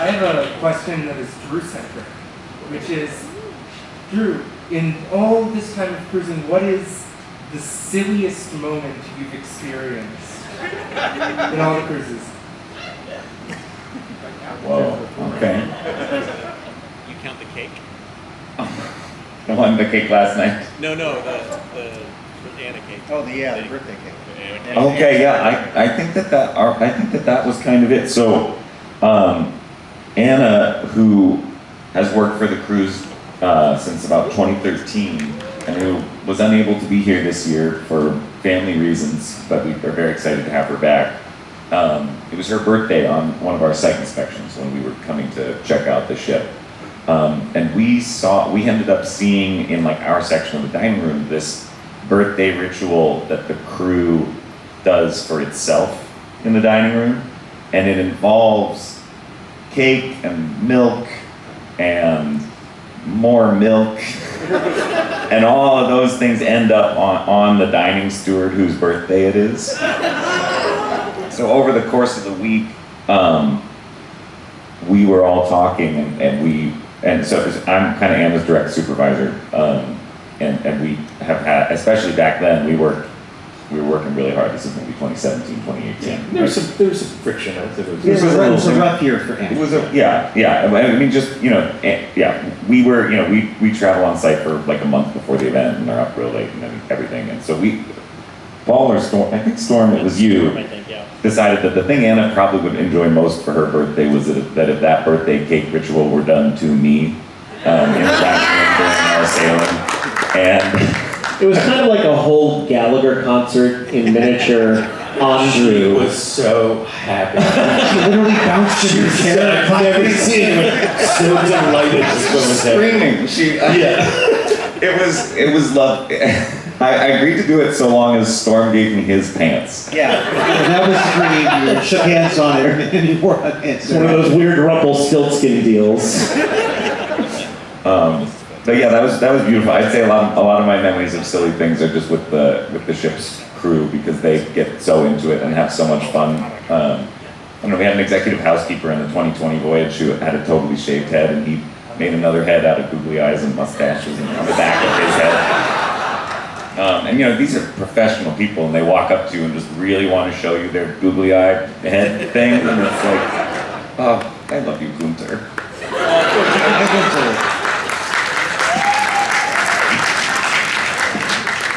I have a question that is Drew centric, which is Drew, in all this time of cruising, what is the silliest moment you've experienced in all the cruises? Whoa, okay. You count the cake? The one the cake last night. No, no, the the Anna cake. Oh, the, yeah, the birthday cake. Cake. Okay, yeah, I, I think that that, our- I think that that was kind of it. So, um, Anna, who has worked for the cruise, uh, since about twenty thirteen, and who was unable to be here this year for family reasons, but we are very excited to have her back. Um, it was her birthday on one of our site inspections when we were coming to check out the ship. Um, and we saw, we ended up seeing in like our section of the dining room, this birthday ritual that the crew does for itself in the dining room. And it involves cake and milk and more milk. and all of those things end up on, on the dining steward whose birthday it is. So over the course of the week, um, we were all talking and, and we, and so I'm kind of Anna's direct supervisor. Um, and, and we have had, especially back then, we worked, we were working really hard. This is maybe 2017, 2018. There was some, there was some friction. I think it was. It was, was a, a it was a little- rough year for It was a, yeah, yeah, I mean, just, you know, eh, yeah, we were, you know, we, we travel on site for like a month before the event and are up real late and everything, and so we, Paul or Storm, I think Storm, it was you, I think, yeah. decided that the thing Anna probably would enjoy most for her birthday was that, that if that birthday cake ritual were done to me, um, in the dining room during our sailing, and It was kind of like a whole Gallagher concert in miniature Andrew She was so happy. She literally bounced in her chair. I've never seen so delighted with was screaming, she, Yeah. it was, it was love, I, I agreed to do it so long as Storm gave me his pants. Yeah, and that was the dream. You shook hands on it, and you wore a pants. One of those weird Rumpelstiltskin deals. Um, but yeah, that was that was beautiful. I'd say a lot a lot of my memories of silly things are just with the with the ship's crew because they get so into it and have so much fun. Um, I don't know. We had an executive housekeeper in the 2020 voyage who had a totally shaved head, and he made another head out of googly eyes and mustaches and on the back of his head. Um, and you know, these are professional people, and they walk up to you and just really want to show you their googly eye head thing, and it's like, oh, I love you, Gunter.